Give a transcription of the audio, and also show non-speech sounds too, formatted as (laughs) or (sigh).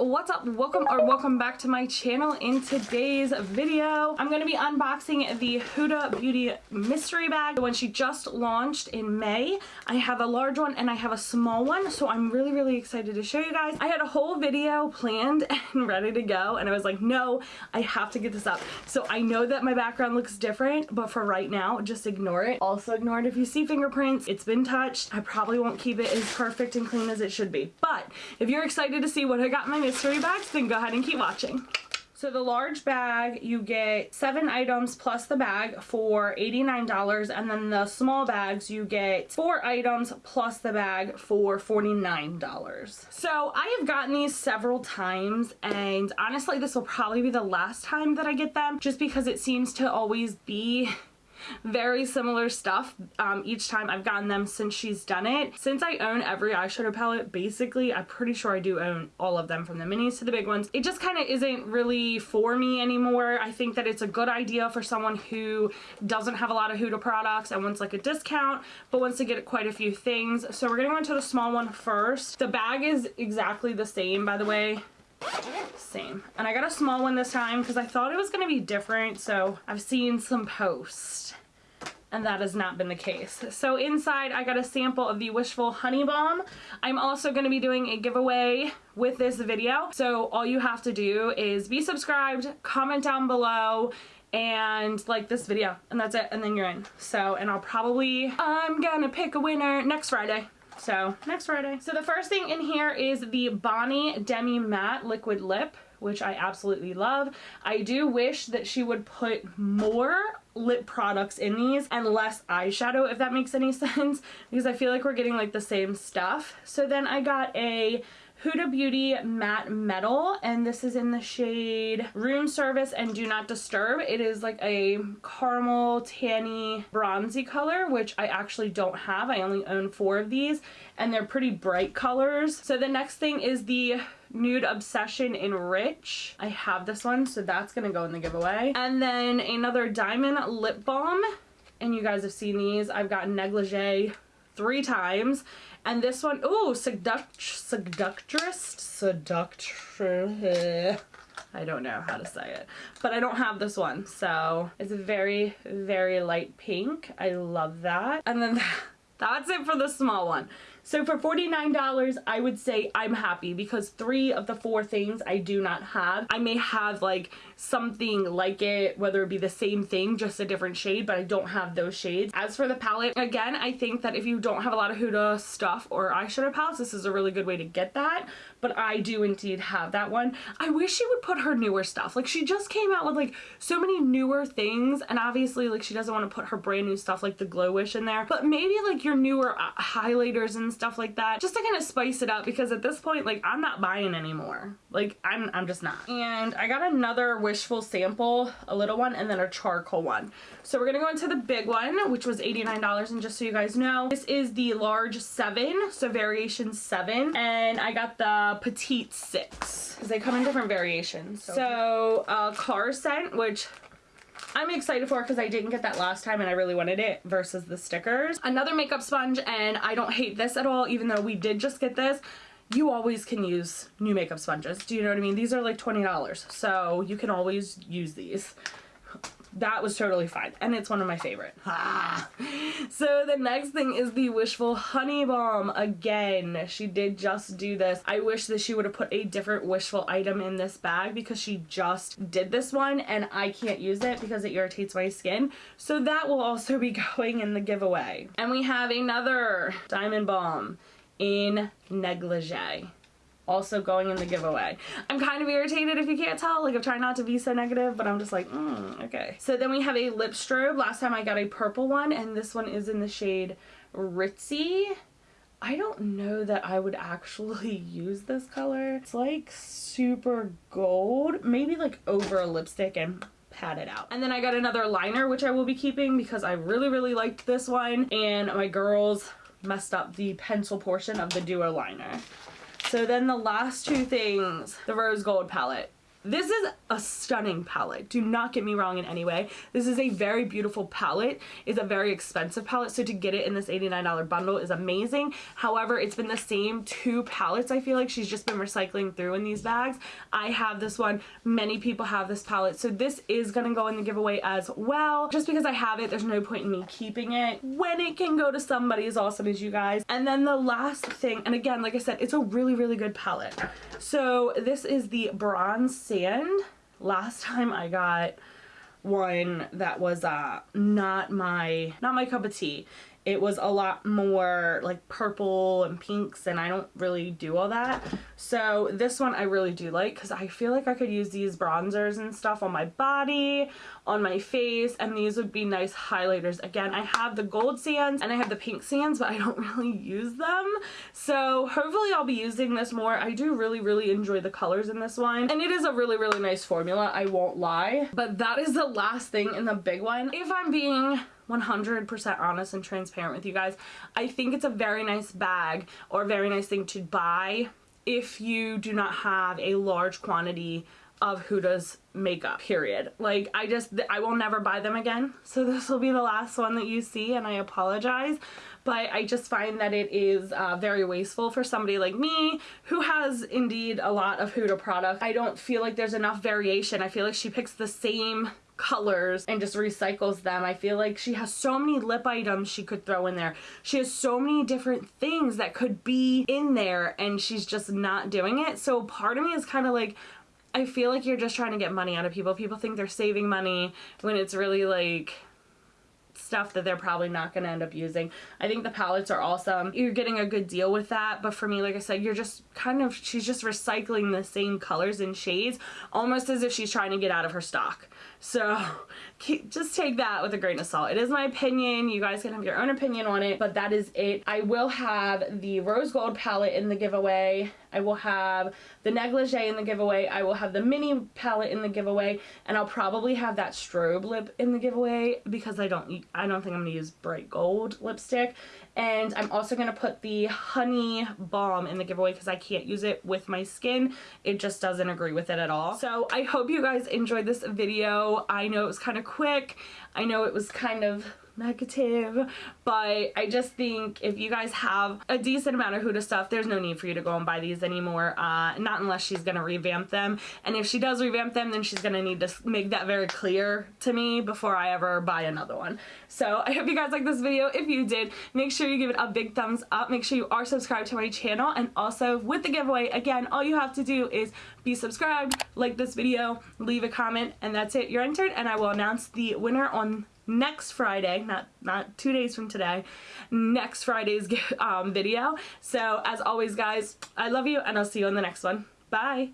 what's up? Welcome or welcome back to my channel. In today's video i'm going to be unboxing the huda beauty mystery bag the one she just launched in may. I have a large one and i have a small one so i'm really really excited to show you guys. I had a whole video planned (laughs) and ready to go and i was like no i have to get this up. So i know that my background looks different but for right now just ignore it. Also ignore it if you see fingerprints. It's been touched. I probably won't keep it as perfect and clean as it should be. But if you're excited to see what I got my mystery bags, then go ahead and keep watching. So the large bag, you get seven items plus the bag for $89 and then the small bags, you get four items plus the bag for $49. So I have gotten these several times and honestly this will probably be the last time that I get them just because it seems to always be very similar stuff um, each time I've gotten them since she's done it. Since I own every eyeshadow palette, basically, I'm pretty sure I do own all of them from the minis to the big ones. It just kind of isn't really for me anymore. I think that it's a good idea for someone who doesn't have a lot of Huda products and wants like a discount, but wants to get quite a few things. So we're going to go into the small one first. The bag is exactly the same, by the way same and I got a small one this time because I thought it was going to be different so I've seen some posts and that has not been the case. So inside I got a sample of the Wishful Honey Balm. I'm also going to be doing a giveaway with this video. So all you have to do is be subscribed, comment down below, and like this video and that's it and then you're in so and I'll probably I'm gonna pick a winner next Friday so next Friday. So the first thing in here is the Bonnie Demi Matte Liquid Lip which I absolutely love. I do wish that she would put more lip products in these and less eyeshadow if that makes any (laughs) sense because I feel like we're getting like the same stuff. So then I got a Huda Beauty Matte Metal and this is in the shade Room Service and Do Not Disturb. It is like a caramel tanny bronzy color which I actually don't have. I only own four of these and they're pretty bright colors. So the next thing is the Nude Obsession in Rich. I have this one so that's to go in the giveaway. And then another Diamond Lip Balm and you guys have seen these. I've got Negligee three times. And this one, oh, seduct, seductress, seductress. I don't know how to say it, but I don't have this one. So it's a very, very light pink. I love that. And then (laughs) that's it for the small one. So for $49, I would say I'm happy because three of the four things I do not have. I may have like something like it, whether it be the same thing, just a different shade, but I don't have those shades. As for the palette, again, I think that if you don't have a lot of Huda stuff or eyeshadow palettes, this is a really good way to get that, but I do indeed have that one. I wish she would put her newer stuff. Like she just came out with like so many newer things and obviously like she doesn't want to put her brand new stuff like the Glow Wish in there, but maybe like your newer uh, highlighters and stuff like that just to kind of spice it up because at this point like I'm not buying anymore like I'm, I'm just not. And I got another wishful sample a little one and then a charcoal one. So we're gonna go into the big one which was $89 and just so you guys know this is the large 7 so variation 7 and I got the petite 6 because they come in different variations. So, so uh, car scent which I'm excited for because I didn't get that last time and I really wanted it versus the stickers. Another makeup sponge and I don't hate this at all even though we did just get this you always can use new makeup sponges. Do you know what I mean? These are like $20, so you can always use these. That was totally fine and it's one of my favorite. Ah. (laughs) so the next thing is the wishful honey balm. Again she did just do this. I wish that she would have put a different wishful item in this bag because she just did this one and i can't use it because it irritates my skin. So that will also be (laughs) going in the giveaway. And we have another diamond balm in negligee also going in the giveaway. I'm kind of irritated if you can't tell. Like I'm trying not to be so negative, but I'm just like, mm, okay. So then we have a lip strobe. Last time I got a purple one and this one is in the shade Ritzy. I don't know that I would actually (laughs) use this color. It's like super gold, maybe like over a lipstick and pat it out. And then I got another liner, which I will be keeping because I really, really liked this one. And my girls messed up the pencil portion of the duo liner. So then the last two things, the rose gold palette. This is a stunning palette. Do not get me wrong in any way. This is a very beautiful palette. It's a very expensive palette, so to get it in this $89 bundle is amazing. However, it's been the same two palettes I feel like she's just been recycling through in these bags. I have this one. Many people have this palette, so this is going to go in the giveaway as well. Just because I have it, there's no point in me keeping it when it can go to somebody as awesome as you guys. And then the last thing, and again, like I said, it's a really, really good palette. So this is the Bronze Sand. Last time I got one that was uh not my not my cup of tea it was a lot more like purple and pinks and I don't really do all that. So this one I really do like because I feel like I could use these bronzers and stuff on my body, on my face, and these would be nice highlighters. Again, I have the gold sands and I have the pink sands, but I don't (laughs) really use them. So hopefully I'll be using this more. I do really, really enjoy the colors in this one. And it is a really, really nice formula, I won't lie. But that is the last thing in the big one. If I'm being 100% honest and transparent with you guys. I think it's a very nice bag or very nice thing to buy if you do not have a large quantity of Huda's makeup, period. Like, I just, I will never buy them again. So (laughs) this will be the last one that you see and I apologize. But I just find that it is uh, very wasteful for somebody like me who has indeed a lot of Huda product. I don't feel like there's enough variation. I feel like she picks the same colors and just recycles them. I feel like she has so many lip items she could throw in there. She has so many different things that could be in there and she's just not doing it. So part of me is kind of like, I feel like you're just trying to get money out of people. People think they're saving money when it's really like stuff that they're probably not going to end up using. I think the palettes are awesome. You're getting a good deal with that, but for me, like I said, you're just kind of, she's just recycling the same colors and shades, almost as if she's trying to get out of her stock. So (laughs) just take that with a grain of salt. It is my opinion. You guys can have your own opinion on it, but that is it. I will have the rose gold palette in the giveaway. I will have the negligee in the giveaway. I will have the mini palette in the giveaway, and I'll probably have that strobe lip in the giveaway because I don't I don't think I'm gonna use bright gold lipstick. And I'm also going to put the Honey Balm in the giveaway because I can't use it with my skin. It just doesn't agree with it at all. So I hope you guys enjoyed this video. I know it was kind of quick. I know it was kind of negative but I just think if you guys have a decent amount of Huda stuff there's no need for you to go and buy these anymore uh, not unless she's gonna revamp them. And if she does revamp them then she's gonna need to make that very clear to me before I ever buy another one. So I hope you guys like this video. If you did make sure you give it a big thumbs up. Make sure you are subscribed to my channel. And also with the giveaway again all you have to do is be subscribed like this video leave a comment and that's it. You're entered and I will announce the winner on next Friday, not, not two days from today, next Friday's (laughs) um, video. So as always, guys, I love you and I'll see you in the next one. Bye.